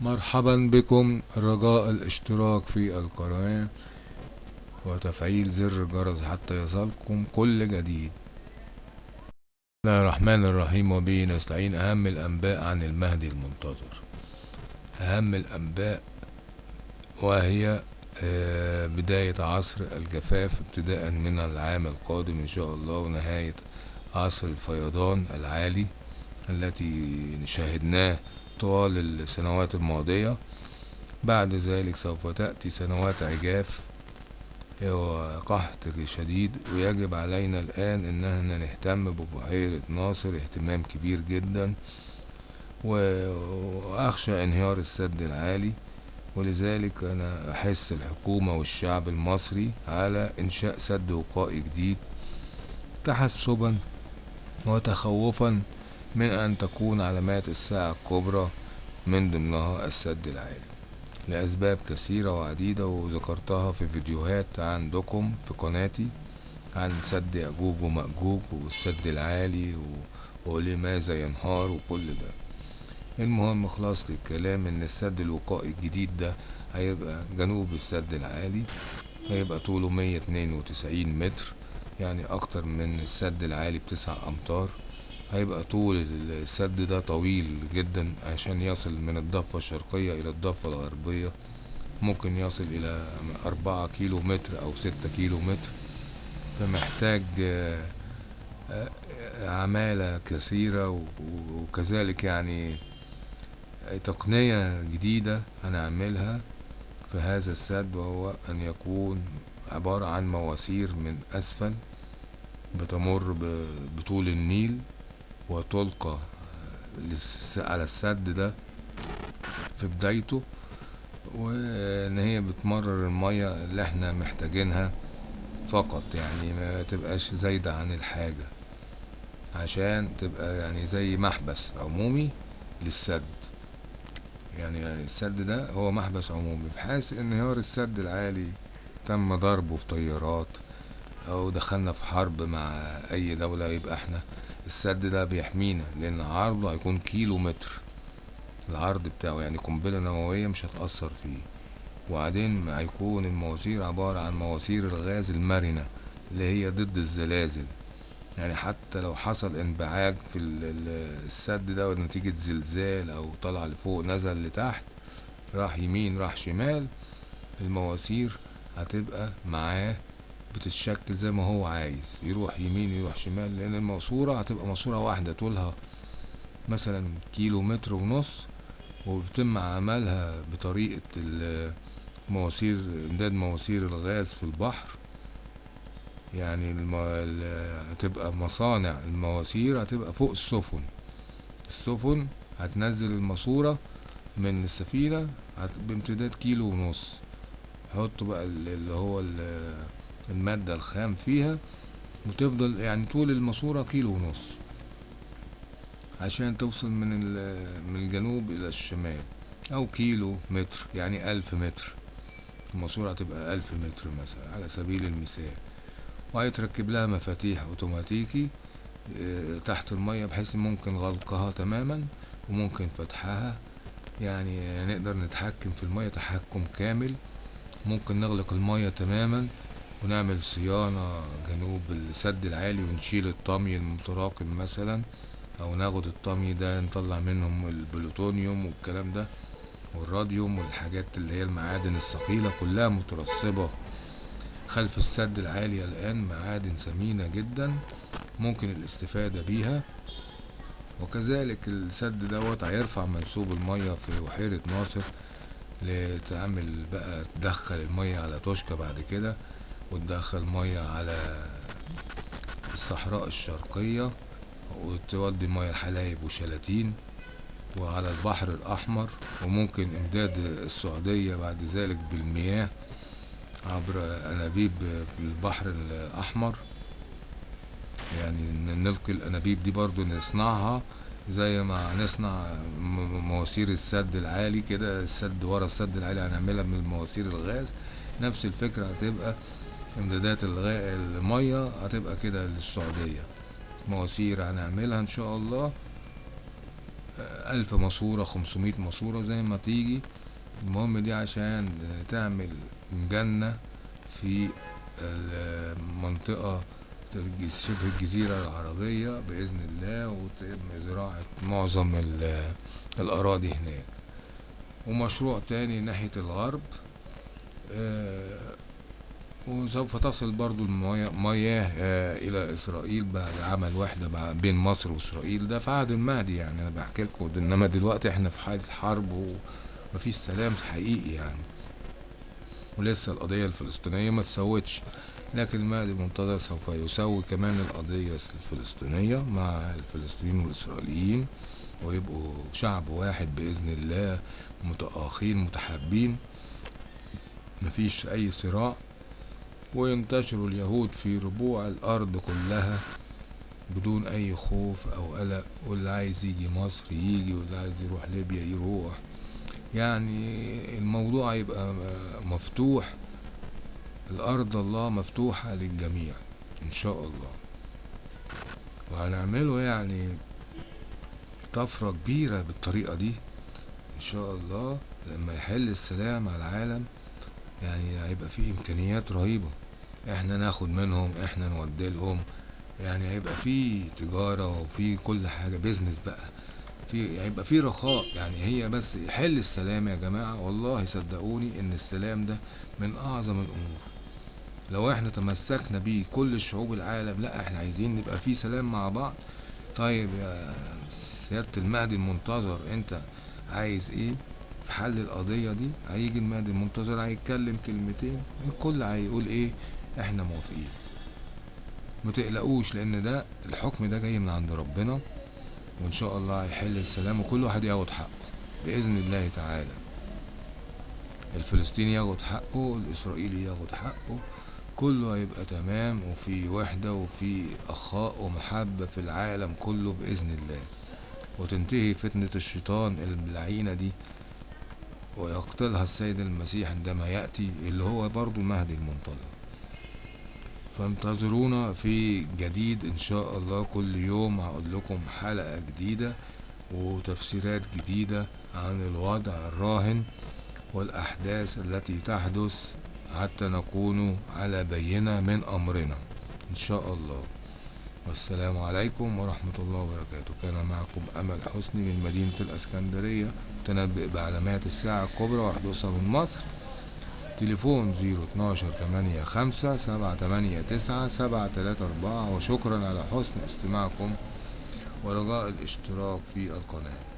مرحبا بكم رجاء الاشتراك في القناة وتفعيل زر الجرس حتى يصلكم كل جديد. بسم الله الرحمن الرحيم وبه نستعين. أهم الأنباء عن المهدي المنتظر. أهم الأنباء وهي آه، بداية عصر الجفاف ابتداء من العام القادم إن شاء الله ونهاية عصر الفيضان العالي التي شاهدناه طوال السنوات الماضية. بعد ذلك سوف تأتي سنوات عجاف وقحط شديد ويجب علينا الآن أننا نهتم ببحيرة ناصر اهتمام كبير جدا وأخشى انهيار السد العالي. ولذلك أنا أحس الحكومة والشعب المصري على إنشاء سد وقائي جديد تحسبا وتخوفا من أن تكون علامات الساعة الكبرى من ضمنها السد العالي. لأسباب كثيرة وعديدة وذكرتها في فيديوهات عندكم في قناتي عن سد يأجوج ومأجوج والسد العالي ولماذا ينهار وكل ده. المهم خلاصة الكلام إن السد الوقائي الجديد ده هيبقى جنوب السد العالي هيبقى طوله مية اتنين وتسعين متر يعني أكتر من السد العالي بتسع أمتار. هيبقى طول السد ده طويل جدا عشان يصل من الضفة الشرقية إلى الضفة الغربية. ممكن يصل إلى أربعة كيلو متر أو ستة كيلو متر. فمحتاج عمالة كثيرة وكذلك يعني تقنية جديدة هنعملها في هذا السد وهو أن يكون عبارة عن مواسير من أسفل بتمر بطول النيل. وتلقى على السد ده في بدايته وإن هي بتمرر المية اللي إحنا محتاجينها فقط يعني ما تبقاش زايدة عن الحاجة عشان تبقى يعني زي محبس عمومي للسد. يعني السد ده هو محبس عمومي بحيث انهيار السد العالي تم ضربه في طيارات أو دخلنا في حرب مع أي دولة يبقى إحنا السد ده بيحمينا لأن عرضه هيكون كيلو متر العرض بتاعه يعني قنبلة نووية مش هتأثر فيه. وبعدين هيكون المواسير عبارة عن مواسير الغاز المرنة اللي هي ضد الزلازل. يعني حتى لو حصل انبعاج في السد ده نتيجة زلزال أو طلع لفوق نزل لتحت راح يمين راح شمال المواسير هتبقى معاه بتتشكل زي ما هو عايز يروح يمين يروح شمال لأن الماسورة هتبقى ماسورة واحدة طولها مثلا كيلو متر ونص وبيتم عملها بطريقة مواسير إمداد مواسير الغاز في البحر. يعني الم... هتبقى مصانع المواسير هتبقى فوق السفن. السفن هتنزل الماسورة من السفينة بامتداد كيلو ونص. حطوا بقى اللي هو المادة الخام فيها وتفضل يعني طول الماسورة كيلو ونص عشان توصل من من الجنوب إلى الشمال أو كيلو متر يعني ألف متر. الماسورة هتبقى ألف متر مثلا على سبيل المثال. وهيتركب لها مفاتيح أوتوماتيكي تحت المية بحيث ممكن غلقها تماما وممكن فتحها. يعني نقدر نتحكم في المية تحكم كامل. ممكن نغلق المية تماما. ونعمل صيانة جنوب السد العالي ونشيل الطمي المتراكم مثلا أو ناخد الطمي ده نطلع منهم البلوتونيوم والكلام ده والراديوم والحاجات اللي هي المعادن الثقيلة كلها مترسبة خلف السد العالي الآن معادن ثمينة جدا ممكن الاستفادة بيها. وكذلك السد دوت هيرفع منسوب المية في بحيرة ناصر لتعمل بقى تدخل المية على توشكا بعد كده. وتدخل مية على الصحراء الشرقية وتودي مية حلايب وشلاتين وعلى البحر الأحمر وممكن إمداد السعودية بعد ذلك بالمياه عبر أنابيب البحر الأحمر. يعني نلقي الأنابيب دي برضو نصنعها زي ما نصنع مواسير السد العالي كده السد ورا السد العالي هنعملها من مواسير الغاز. نفس الفكرة هتبقى امدادات المية هتبقى كده للسعودية. مواسير هنعملها إن شاء الله. ألف ماسورة خمسمية ماسورة زي ما تيجي. المهم دي عشان تعمل جنة في المنطقة شبه الجزيرة العربية بإذن الله وتم زراعة معظم ال- الأراضي هناك. ومشروع تاني ناحية الغرب آه، وسوف تصل برضو المياه مياه آه، إلى إسرائيل بعد عمل وحدة بين مصر وإسرائيل. ده في عهد المهدي يعني أنا بحكي لكم. إنما دلوقتي إحنا في حالة حرب ومفيش سلام حقيقي يعني. ولسه القضية الفلسطينية ما تسوتش. لكن المهدي المنتظر سوف يسوي كمان القضية الفلسطينية مع الفلسطينيين والإسرائيليين ويبقوا شعب واحد بإذن الله متآخين متحابين. مفيش أي صراع. وينتشروا اليهود في ربوع الأرض كلها بدون أي خوف أو قلق واللي عايز يجي مصر يجي واللي عايز يروح ليبيا يروح. يعني الموضوع يبقى مفتوح. الأرض الله مفتوحة للجميع إن شاء الله. وهنعمله يعني طفرة كبيرة بالطريقة دي إن شاء الله. لما يحل السلام على العالم يعني هيبقى فيه إمكانيات رهيبة. إحنا ناخد منهم إحنا نودي لهم. يعني هيبقى فيه تجارة وفي كل حاجة بيزنس بقى. في هيبقى في رخاء. يعني هي بس يحل السلام يا جماعة. والله صدقوني إن السلام ده من أعظم الأمور. لو إحنا تمسكنا بيه كل الشعوب العالم لا إحنا عايزين نبقى في سلام مع بعض. طيب يا سيادة المهدي المنتظر أنت عايز إيه؟ في حل القضية دي هيجي المهدي المنتظر هيتكلم كلمتين الكل هيقول إيه؟ إحنا موافقين. ما تقلقوش لأن ده الحكم ده جاي من عند ربنا وإن شاء الله هيحل السلام وكل واحد ياخد حقه بإذن الله تعالى. الفلسطيني ياخد حقه الإسرائيلي ياخد حقه كله هيبقى تمام وفي وحدة وفي أخاء ومحبة في العالم كله بإذن الله. وتنتهي فتنة الشيطان اللعينة دي. ويقتلها السيد المسيح عندما يأتي اللي هو برضو المهدي المنتظر فانتظرونا في جديد إن شاء الله. كل يوم هقول لكم حلقة جديدة وتفسيرات جديدة عن الوضع الراهن والأحداث التي تحدث حتى نكون على بينة من أمرنا. إن شاء الله. والسلام عليكم ورحمة الله وبركاته. كان معكم أمل حسني من مدينة الأسكندرية تنبئ بعلامات الساعة الكبرى وحدوثها من مصر. تليفون زيرو اتناشر تمانية خمسة سبعة تمانية تسعة سبعة تلاتة أربعة. وشكرا على حسن استماعكم ورجاء الاشتراك في القناة.